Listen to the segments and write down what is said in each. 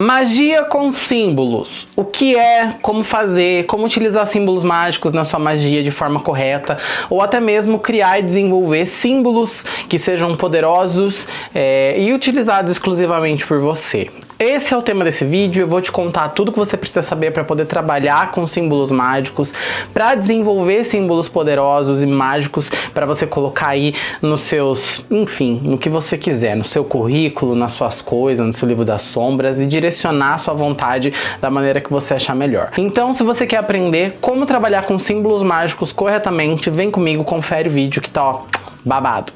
Magia com símbolos. O que é, como fazer, como utilizar símbolos mágicos na sua magia de forma correta, ou até mesmo criar e desenvolver símbolos que sejam poderosos é, e utilizados exclusivamente por você. Esse é o tema desse vídeo, eu vou te contar tudo que você precisa saber para poder trabalhar com símbolos mágicos, para desenvolver símbolos poderosos e mágicos para você colocar aí nos seus, enfim, no que você quiser, no seu currículo, nas suas coisas, no seu livro das sombras e direcionar a sua vontade da maneira que você achar melhor. Então, se você quer aprender como trabalhar com símbolos mágicos corretamente, vem comigo, confere o vídeo que tá ó, babado.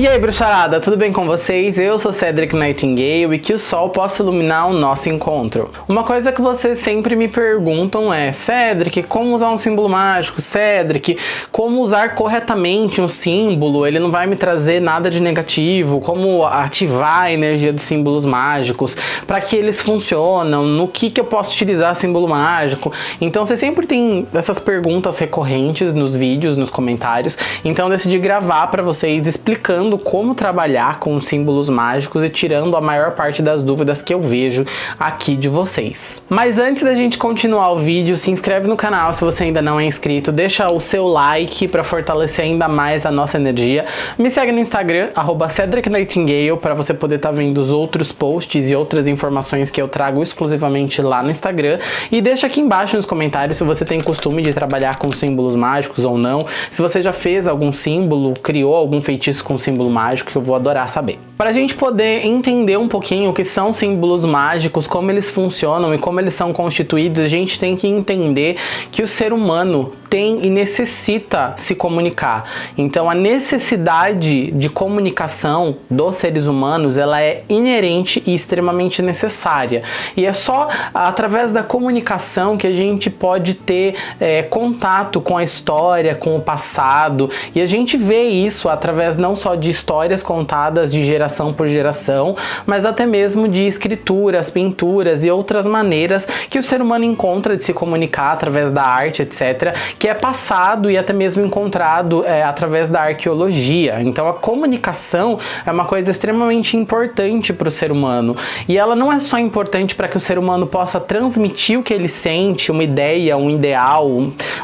E aí, bruxarada, tudo bem com vocês? Eu sou Cedric Nightingale e que o sol possa iluminar o nosso encontro. Uma coisa que vocês sempre me perguntam é Cedric, como usar um símbolo mágico? Cedric, como usar corretamente um símbolo? Ele não vai me trazer nada de negativo? Como ativar a energia dos símbolos mágicos? Para que eles funcionam? No que, que eu posso utilizar símbolo mágico? Então, você sempre tem essas perguntas recorrentes nos vídeos, nos comentários. Então, eu decidi gravar para vocês explicando como trabalhar com símbolos mágicos e tirando a maior parte das dúvidas que eu vejo aqui de vocês. Mas antes da gente continuar o vídeo, se inscreve no canal se você ainda não é inscrito, deixa o seu like para fortalecer ainda mais a nossa energia. Me segue no Instagram, arroba Cedric Nightingale, para você poder estar tá vendo os outros posts e outras informações que eu trago exclusivamente lá no Instagram. E deixa aqui embaixo nos comentários se você tem costume de trabalhar com símbolos mágicos ou não, se você já fez algum símbolo, criou algum feitiço com símbolo símbolo mágico que eu vou adorar saber. Para a gente poder entender um pouquinho o que são símbolos mágicos, como eles funcionam e como eles são constituídos, a gente tem que entender que o ser humano tem e necessita se comunicar. Então a necessidade de comunicação dos seres humanos, ela é inerente e extremamente necessária. E é só através da comunicação que a gente pode ter é, contato com a história, com o passado, e a gente vê isso através não só de histórias contadas de geração por geração, mas até mesmo de escrituras, pinturas e outras maneiras que o ser humano encontra de se comunicar através da arte, etc., que é passado e até mesmo encontrado é, através da arqueologia. Então a comunicação é uma coisa extremamente importante para o ser humano. E ela não é só importante para que o ser humano possa transmitir o que ele sente, uma ideia, um ideal,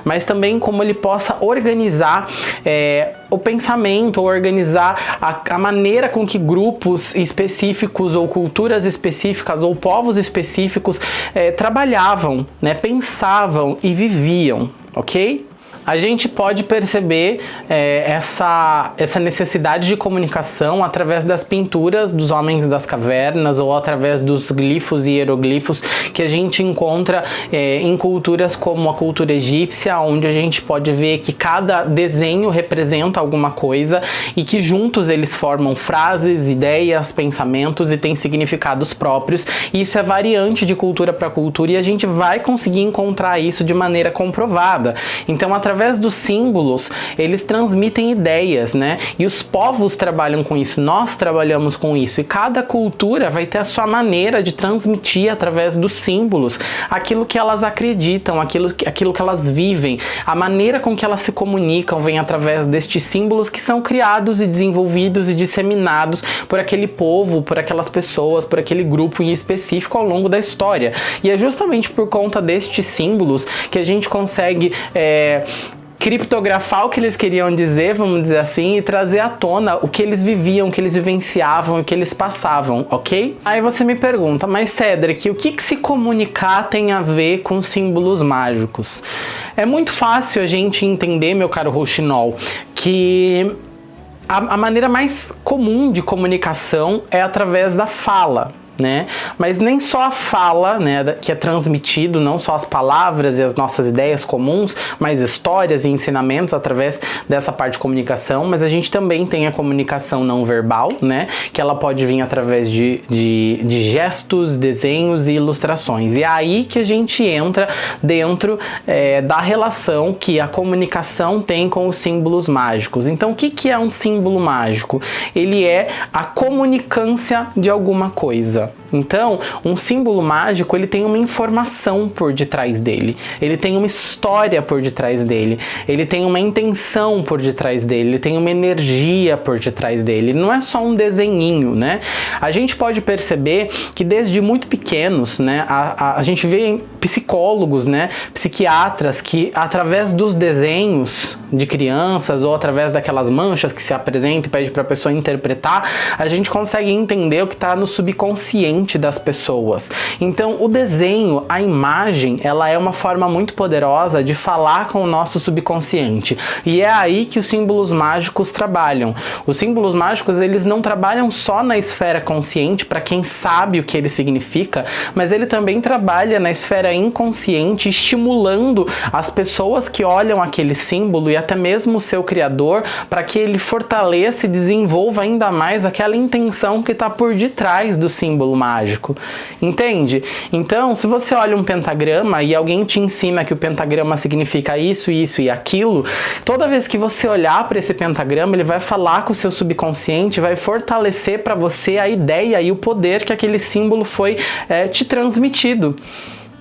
mas também como ele possa organizar é, o pensamento, organizar a, a maneira com que grupos específicos ou culturas específicas ou povos específicos é, trabalhavam, né, pensavam e viviam ok? A gente pode perceber é, essa, essa necessidade de comunicação através das pinturas dos homens das cavernas ou através dos glifos e hieroglifos que a gente encontra é, em culturas como a cultura egípcia, onde a gente pode ver que cada desenho representa alguma coisa e que juntos eles formam frases, ideias, pensamentos e têm significados próprios. Isso é variante de cultura para cultura e a gente vai conseguir encontrar isso de maneira comprovada. Então, através através dos símbolos, eles transmitem ideias, né? E os povos trabalham com isso, nós trabalhamos com isso. E cada cultura vai ter a sua maneira de transmitir através dos símbolos aquilo que elas acreditam, aquilo, aquilo que elas vivem. A maneira com que elas se comunicam vem através destes símbolos que são criados e desenvolvidos e disseminados por aquele povo, por aquelas pessoas, por aquele grupo em específico ao longo da história. E é justamente por conta destes símbolos que a gente consegue é, criptografar o que eles queriam dizer, vamos dizer assim, e trazer à tona o que eles viviam, o que eles vivenciavam, o que eles passavam, ok? Aí você me pergunta, mas Cedric, o que, que se comunicar tem a ver com símbolos mágicos? É muito fácil a gente entender, meu caro Rouxinol, que a, a maneira mais comum de comunicação é através da fala, né? Mas nem só a fala, né, que é transmitido, não só as palavras e as nossas ideias comuns, mas histórias e ensinamentos através dessa parte de comunicação, mas a gente também tem a comunicação não verbal, né, que ela pode vir através de, de, de gestos, desenhos e ilustrações. E é aí que a gente entra dentro é, da relação que a comunicação tem com os símbolos mágicos. Então, o que, que é um símbolo mágico? Ele é a comunicância de alguma coisa. Então, um símbolo mágico, ele tem uma informação por detrás dele, ele tem uma história por detrás dele, ele tem uma intenção por detrás dele, ele tem uma energia por detrás dele, não é só um desenhinho, né? A gente pode perceber que desde muito pequenos, né, a, a, a gente vê psicólogos, né, psiquiatras que através dos desenhos de crianças ou através daquelas manchas que se apresenta e pede para a pessoa interpretar, a gente consegue entender o que está no subconsciente das pessoas. Então, o desenho, a imagem, ela é uma forma muito poderosa de falar com o nosso subconsciente. E é aí que os símbolos mágicos trabalham. Os símbolos mágicos, eles não trabalham só na esfera consciente para quem sabe o que ele significa, mas ele também trabalha na esfera inconsciente, estimulando as pessoas que olham aquele símbolo e até mesmo o seu criador para que ele fortaleça e desenvolva ainda mais aquela intenção que está por detrás do símbolo mágico. Entende? Então, se você olha um pentagrama e alguém te ensina que o pentagrama significa isso, isso e aquilo, toda vez que você olhar para esse pentagrama, ele vai falar com o seu subconsciente, vai fortalecer para você a ideia e o poder que aquele símbolo foi é, te transmitido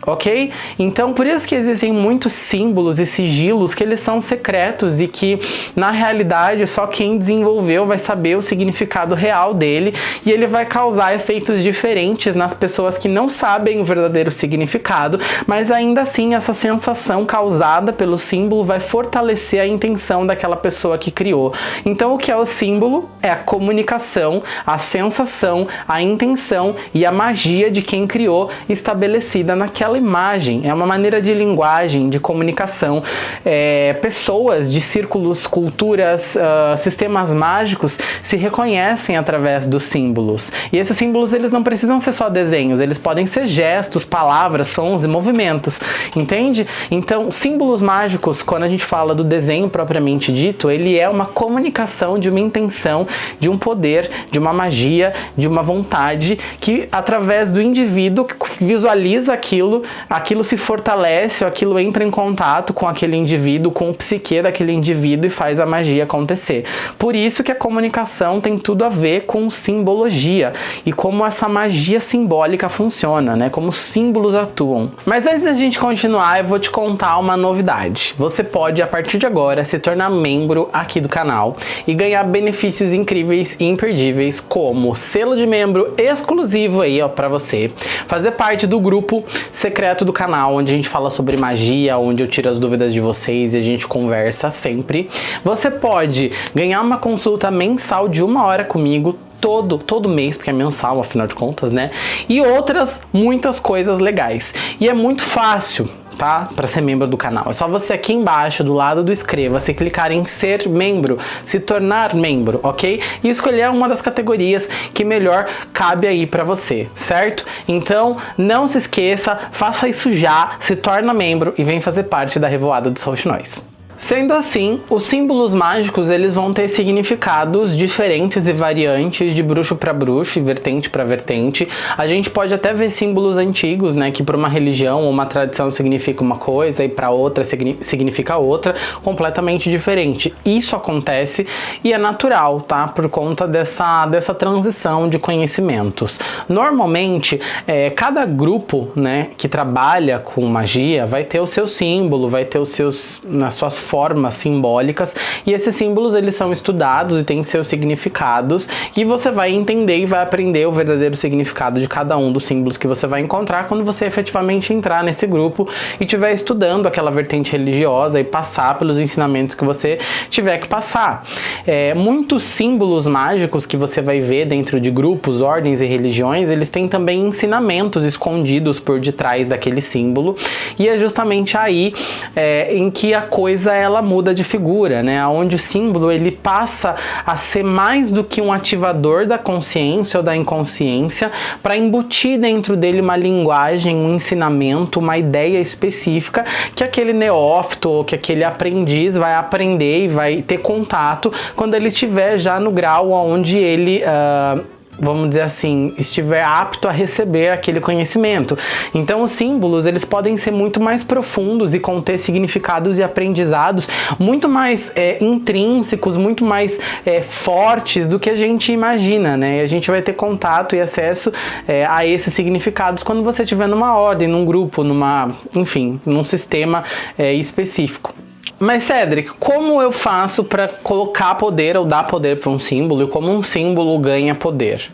ok? Então por isso que existem muitos símbolos e sigilos que eles são secretos e que na realidade só quem desenvolveu vai saber o significado real dele e ele vai causar efeitos diferentes nas pessoas que não sabem o verdadeiro significado, mas ainda assim essa sensação causada pelo símbolo vai fortalecer a intenção daquela pessoa que criou. Então o que é o símbolo? É a comunicação, a sensação, a intenção e a magia de quem criou estabelecida naquela aquela imagem, é uma maneira de linguagem, de comunicação. É, pessoas de círculos, culturas, uh, sistemas mágicos se reconhecem através dos símbolos. E esses símbolos eles não precisam ser só desenhos, eles podem ser gestos, palavras, sons e movimentos, entende? Então, símbolos mágicos, quando a gente fala do desenho propriamente dito, ele é uma comunicação de uma intenção, de um poder, de uma magia, de uma vontade que através do indivíduo que visualiza aquilo, aquilo se fortalece, aquilo entra em contato com aquele indivíduo, com o psique daquele indivíduo e faz a magia acontecer. Por isso que a comunicação tem tudo a ver com simbologia e como essa magia simbólica funciona, né? Como os símbolos atuam. Mas antes da gente continuar, eu vou te contar uma novidade. Você pode, a partir de agora, se tornar membro aqui do canal e ganhar benefícios incríveis e imperdíveis, como selo de membro exclusivo aí, ó, pra você, fazer parte do grupo secreto do canal, onde a gente fala sobre magia, onde eu tiro as dúvidas de vocês e a gente conversa sempre. Você pode ganhar uma consulta mensal de uma hora comigo, todo, todo mês, porque é mensal, afinal de contas, né? E outras muitas coisas legais. E é muito fácil tá? Para ser membro do canal. É só você aqui embaixo, do lado do inscreva-se, clicar em ser membro, se tornar membro, ok? E escolher uma das categorias que melhor cabe aí para você, certo? Então, não se esqueça, faça isso já, se torna membro e vem fazer parte da Revoada dos Rouxinóis. Sendo assim, os símbolos mágicos eles vão ter significados diferentes e variantes de bruxo para bruxo e vertente para vertente. A gente pode até ver símbolos antigos, né, que para uma religião ou uma tradição significa uma coisa e para outra significa outra, completamente diferente. Isso acontece e é natural, tá? Por conta dessa, dessa transição de conhecimentos. Normalmente, é, cada grupo, né, que trabalha com magia vai ter o seu símbolo, vai ter os seus nas suas formas simbólicas e esses símbolos eles são estudados e têm seus significados e você vai entender e vai aprender o verdadeiro significado de cada um dos símbolos que você vai encontrar quando você efetivamente entrar nesse grupo e estiver estudando aquela vertente religiosa e passar pelos ensinamentos que você tiver que passar. É, muitos símbolos mágicos que você vai ver dentro de grupos, ordens e religiões, eles têm também ensinamentos escondidos por detrás daquele símbolo e é justamente aí é, em que a coisa ela muda de figura, né? Onde o símbolo ele passa a ser mais do que um ativador da consciência ou da inconsciência para embutir dentro dele uma linguagem, um ensinamento, uma ideia específica que aquele neófito ou que aquele aprendiz vai aprender e vai ter contato quando ele estiver já no grau onde ele uh, vamos dizer assim, estiver apto a receber aquele conhecimento. Então os símbolos, eles podem ser muito mais profundos e conter significados e aprendizados muito mais é, intrínsecos, muito mais é, fortes do que a gente imagina, né? E a gente vai ter contato e acesso é, a esses significados quando você estiver numa ordem, num grupo, numa, enfim, num sistema é, específico. Mas Cedric, como eu faço para colocar poder ou dar poder para um símbolo e como um símbolo ganha poder?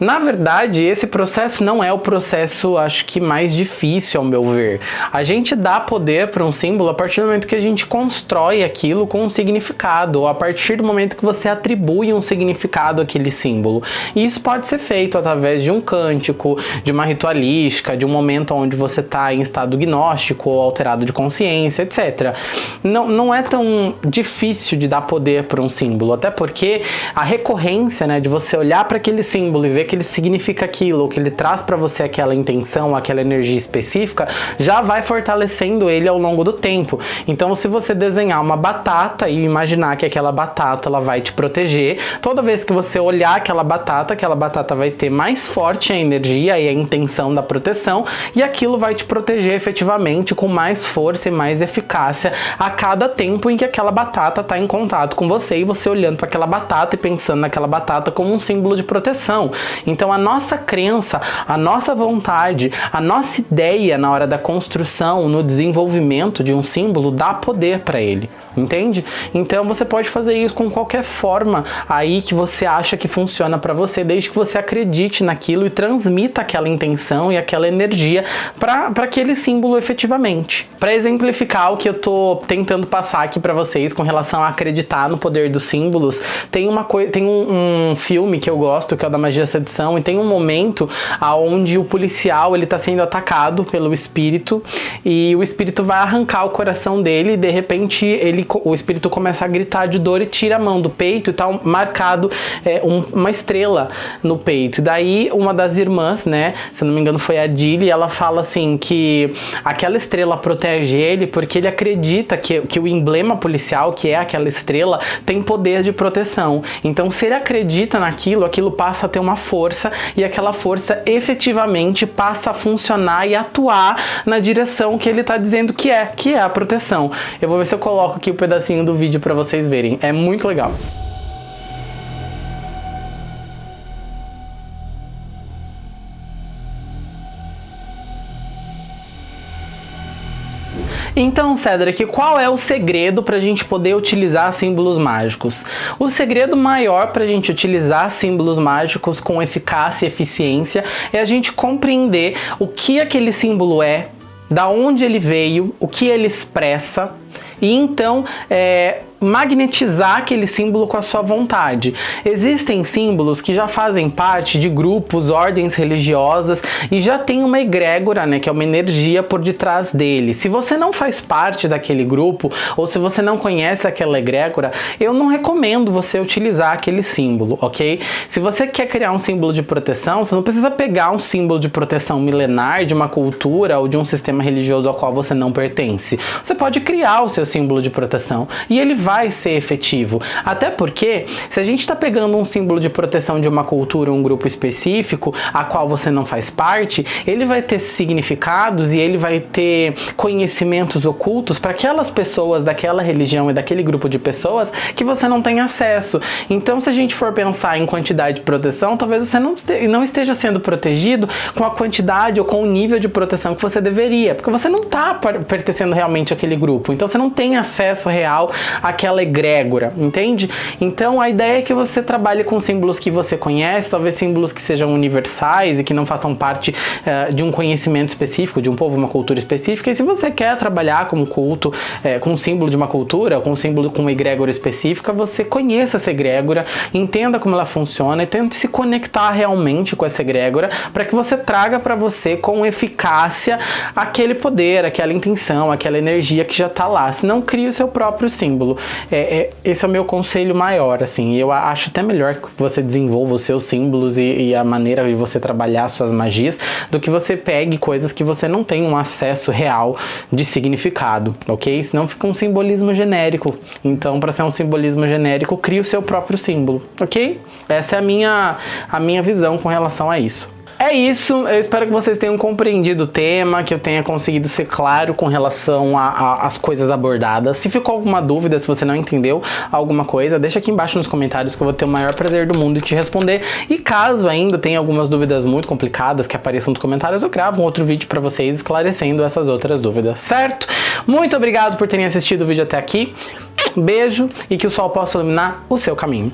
Na verdade, esse processo não é o processo, acho que mais difícil ao meu ver. A gente dá poder para um símbolo a partir do momento que a gente constrói aquilo com um significado, ou a partir do momento que você atribui um significado àquele símbolo. E isso pode ser feito através de um cântico, de uma ritualística, de um momento onde você está em estado gnóstico ou alterado de consciência, etc. Não, não é tão difícil de dar poder para um símbolo, até porque a recorrência né, de você olhar para aquele símbolo e ver que ele significa aquilo, que ele traz para você aquela intenção, aquela energia específica, já vai fortalecendo ele ao longo do tempo. Então, se você desenhar uma batata e imaginar que aquela batata ela vai te proteger, toda vez que você olhar aquela batata, aquela batata vai ter mais forte a energia e a intenção da proteção, e aquilo vai te proteger efetivamente com mais força e mais eficácia a cada tempo em que aquela batata está em contato com você e você olhando para aquela batata e pensando naquela batata como um símbolo de proteção. Então a nossa crença, a nossa vontade, a nossa ideia na hora da construção, no desenvolvimento de um símbolo dá poder para ele entende? Então você pode fazer isso com qualquer forma aí que você acha que funciona para você, desde que você acredite naquilo e transmita aquela intenção e aquela energia para aquele símbolo efetivamente. Para exemplificar o que eu tô tentando passar aqui para vocês com relação a acreditar no poder dos símbolos, tem uma coisa, tem um, um, filme que eu gosto, que é o da magia sedução, e tem um momento aonde o policial ele tá sendo atacado pelo espírito e o espírito vai arrancar o coração dele e de repente ele o espírito começa a gritar de dor e tira a mão do peito e tá marcado é, um, uma estrela no peito. E daí uma das irmãs, né, se não me engano foi a Dilly, ela fala assim que aquela estrela protege ele porque ele acredita que, que o emblema policial, que é aquela estrela, tem poder de proteção. Então se ele acredita naquilo, aquilo passa a ter uma força e aquela força efetivamente passa a funcionar e atuar na direção que ele está dizendo que é, que é a proteção. Eu vou ver se eu coloco aqui o pedacinho do vídeo para vocês verem. É muito legal. Então, Cedric, qual é o segredo para a gente poder utilizar símbolos mágicos? O segredo maior para a gente utilizar símbolos mágicos com eficácia e eficiência é a gente compreender o que aquele símbolo é, da onde ele veio, o que ele expressa, e então é, magnetizar aquele símbolo com a sua vontade. Existem símbolos que já fazem parte de grupos, ordens religiosas e já tem uma egrégora, né, que é uma energia por detrás dele. Se você não faz parte daquele grupo ou se você não conhece aquela egrégora, eu não recomendo você utilizar aquele símbolo, ok? Se você quer criar um símbolo de proteção, você não precisa pegar um símbolo de proteção milenar de uma cultura ou de um sistema religioso ao qual você não pertence. Você pode criar o seu símbolo de proteção e ele vai ser efetivo. Até porque, se a gente está pegando um símbolo de proteção de uma cultura, um grupo específico, a qual você não faz parte, ele vai ter significados e ele vai ter conhecimentos ocultos para aquelas pessoas daquela religião e daquele grupo de pessoas que você não tem acesso. Então, se a gente for pensar em quantidade de proteção, talvez você não, não esteja sendo protegido com a quantidade ou com o nível de proteção que você deveria, porque você não está pertencendo realmente àquele grupo. Então, você não tem acesso real àquele aquela egrégora, entende? Então a ideia é que você trabalhe com símbolos que você conhece, talvez símbolos que sejam universais e que não façam parte uh, de um conhecimento específico, de um povo, uma cultura específica. E se você quer trabalhar com culto, uh, com símbolo de uma cultura, com símbolo com uma egrégora específica, você conheça essa egrégora, entenda como ela funciona e tente se conectar realmente com essa egrégora para que você traga para você com eficácia aquele poder, aquela intenção, aquela energia que já está lá. Se não crie o seu próprio símbolo. é, é, esse é o meu conselho maior, assim. Eu acho até melhor que você desenvolva os seus símbolos e, e, a maneira de você trabalhar suas magias do que você pegue coisas que você não tem um acesso real de significado, ok? Senão fica um simbolismo genérico. Então, para ser um simbolismo genérico, crie o seu próprio símbolo, ok? Essa é a minha, a minha visão com relação a isso. É isso, eu espero que vocês tenham compreendido o tema, que eu tenha conseguido ser claro com relação às coisas abordadas. Se ficou alguma dúvida, se você não entendeu alguma coisa, deixa aqui embaixo nos comentários que eu vou ter o maior prazer do mundo em te responder. E caso ainda tenha algumas dúvidas muito complicadas que apareçam nos comentários, eu gravo um outro vídeo para vocês esclarecendo essas outras dúvidas, certo? Muito obrigado por terem assistido o vídeo até aqui, beijo e que o sol possa iluminar o seu caminho.